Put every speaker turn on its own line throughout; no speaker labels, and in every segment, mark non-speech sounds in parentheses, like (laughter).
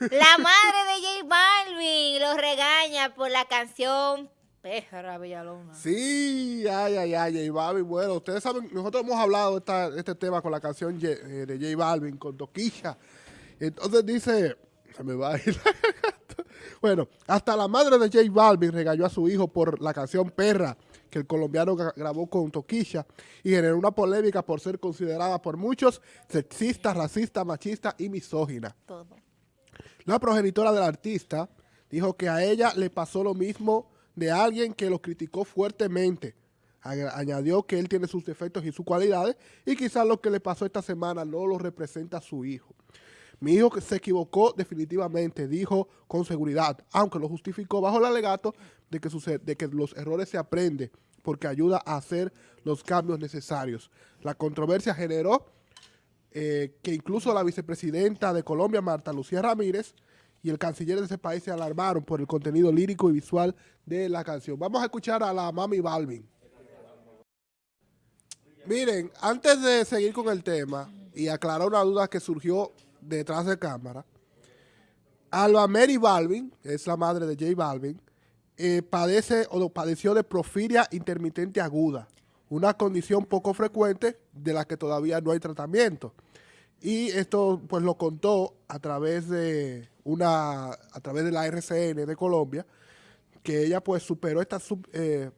La madre de J Balvin lo regaña por la canción Perra Villalona.
Sí, ay, ay, ay, J Balvin. Bueno, ustedes saben, nosotros hemos hablado de este tema con la canción eh, de J Balvin, con Toquilla. Entonces dice, se me va a ir Bueno, hasta la madre de J Balvin regañó a su hijo por la canción Perra que el colombiano grabó con Toquilla y generó una polémica por ser considerada por muchos sexista, racista, machista y misógina. La progenitora del artista dijo que a ella le pasó lo mismo de alguien que lo criticó fuertemente. Añadió que él tiene sus defectos y sus cualidades y quizás lo que le pasó esta semana no lo representa a su hijo. Mi hijo se equivocó definitivamente, dijo con seguridad, aunque lo justificó bajo el alegato de que, de que los errores se aprenden porque ayuda a hacer los cambios necesarios. La controversia generó eh, que incluso la vicepresidenta de Colombia, Marta Lucía Ramírez, y el canciller de ese país se alarmaron por el contenido lírico y visual de la canción. Vamos a escuchar a la Mami Balvin. Miren, antes de seguir con el tema y aclarar una duda que surgió detrás de cámara, Alba Mary Balvin, es la madre de J Balvin, eh, padece o padeció de profilia intermitente aguda, una condición poco frecuente de la que todavía no hay tratamiento. Y esto pues lo contó a través de una a través de la RCN de Colombia, que ella pues superó esta eh,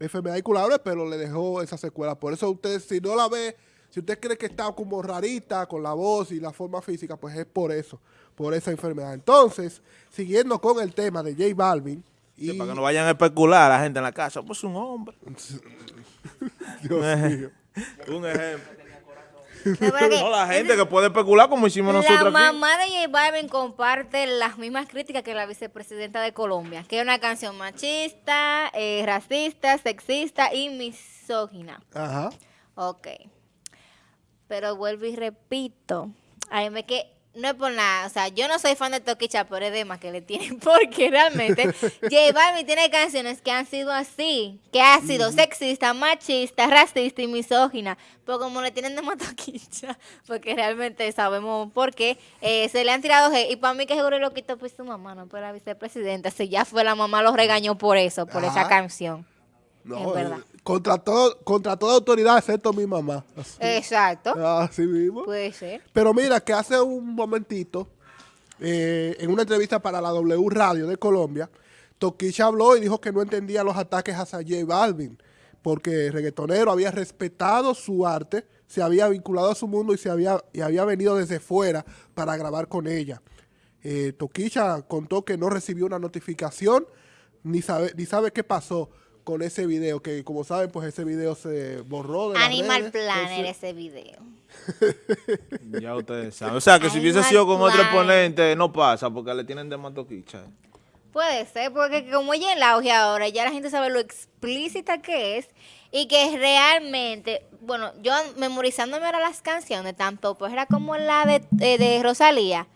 enfermedad incurable, pero le dejó esa secuela. Por eso usted, si no la ve, si usted cree que está como rarita con la voz y la forma física, pues es por eso, por esa enfermedad. Entonces, siguiendo con el tema de J Balvin,
y... para que no vayan a especular la gente en la casa, pues un hombre. (laughs) (laughs)
Dios mío.
un ejemplo. No, la gente que puede especular como hicimos nosotros
La mamá de J Balvin comparte las mismas críticas que la vicepresidenta de Colombia, que es una canción machista, eh, racista, sexista y misógina.
Ajá.
Ok. Pero vuelvo y repito, a mí me que no es por nada, o sea, yo no soy fan de Toquicha por edema que le tienen, (laughs) porque realmente J Balvin tiene canciones que han sido así, que ha sido sexista, machista, racista y misógina, pero como le tienen de Toquicha, porque realmente sabemos por qué, eh, se le han tirado y para mí que seguro lo quitó pues su mamá, no por la vicepresidenta, si ya fue la mamá los regañó por eso, por esa canción. No, es verdad.
Contra, todo, contra toda autoridad, excepto mi mamá.
Exacto.
Así mismo.
Puede ser.
Pero mira, que hace un momentito, eh, en una entrevista para la W Radio de Colombia, Toquicha habló y dijo que no entendía los ataques hacia J Balvin, porque el reggaetonero había respetado su arte, se había vinculado a su mundo y, se había, y había venido desde fuera para grabar con ella. Eh, Toquicha contó que no recibió una notificación, ni sabe, ni sabe qué pasó con ese video, que como saben, pues ese video se borró de
Animal Planner ese video. (laughs)
ya ustedes saben. O sea, que si hubiese sido con otro exponente, no pasa, porque le tienen de matoquicha.
Puede ser, porque como ella el auge ahora, ya la gente sabe lo explícita que es y que realmente, bueno, yo memorizándome ahora las canciones, tanto pues era como la de, eh, de Rosalía,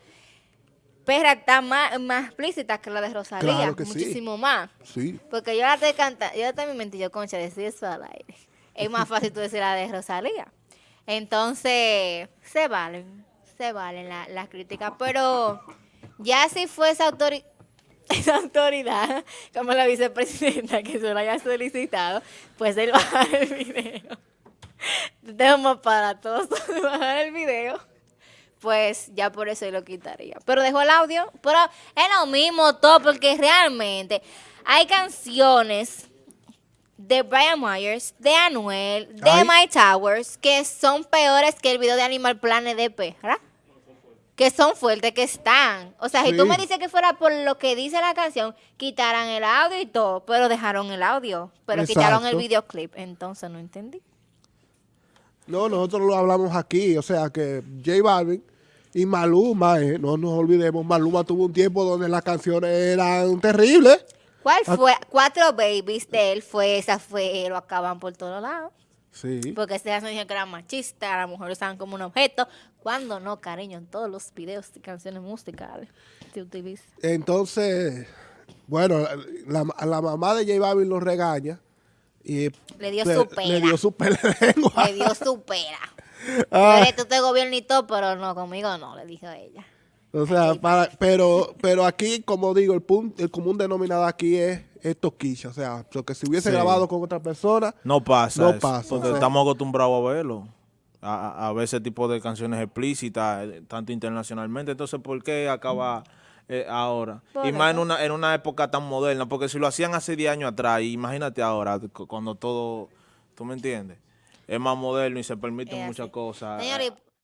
Perra está más, más explícita que la de Rosalía, muchísimo más.
Sí.
Porque yo la estoy cantando, yo también mentí, yo concha, decir eso al aire. Es más fácil tú decir la de Rosalía. Entonces, se valen, se valen las la críticas, pero ya si fue esa, (laughs) esa autoridad, como la vicepresidenta que se lo haya solicitado, pues él baja el video. Tenemos para todos (laughs) bajar el video pues ya por eso lo quitaría. Pero dejó el audio, pero es lo mismo todo, porque realmente hay canciones de Brian Myers, de Anuel, de My Towers, que son peores que el video de Animal Planet de Perra. Que son fuertes, que están. O sea, si tú me dices que fuera por lo que dice la canción, quitaran el audio y todo, pero dejaron el audio, pero quitaron el videoclip. Entonces no entendí.
No, nosotros lo hablamos aquí, o sea que J Balvin y Maluma, eh, no nos olvidemos, Maluma tuvo un tiempo donde las canciones eran terribles.
¿Cuál ah. fue? Cuatro babies de él fue, esa fue, lo acaban por todos lados.
Sí.
Porque se dijeron que era machista, las mujeres estaban como un objeto. Cuando no, cariño, en todos los videos y canciones musicales se utiliza.
Entonces, bueno, la, la mamá de J Balvin lo regaña. Y
le dio su pera.
Le dio su pera.
Le dio su pera. Ah. tú te gobierno y todo, pero no, conmigo no, le dijo ella.
O sea, para, pero, pero aquí, como digo, el punto, el común denominador aquí es, es toquilla. O sea, lo que si hubiese
Sí.
grabado con otra persona,
No pasa.
No
eso,
pasa,
Porque
o sea.
estamos acostumbrados a verlo. A, a- ver ese tipo de canciones explícitas, eh, tanto internacionalmente. Entonces, ¿por qué acaba eh, ahora?
Por
y más en una, en una época tan moderna. Porque si lo hacían hace 10 años atrás, imagínate ahora, cu- cuando todo. ¿Tú me entiendes? Es más moderno y se permiten muchas cosas.
Señores,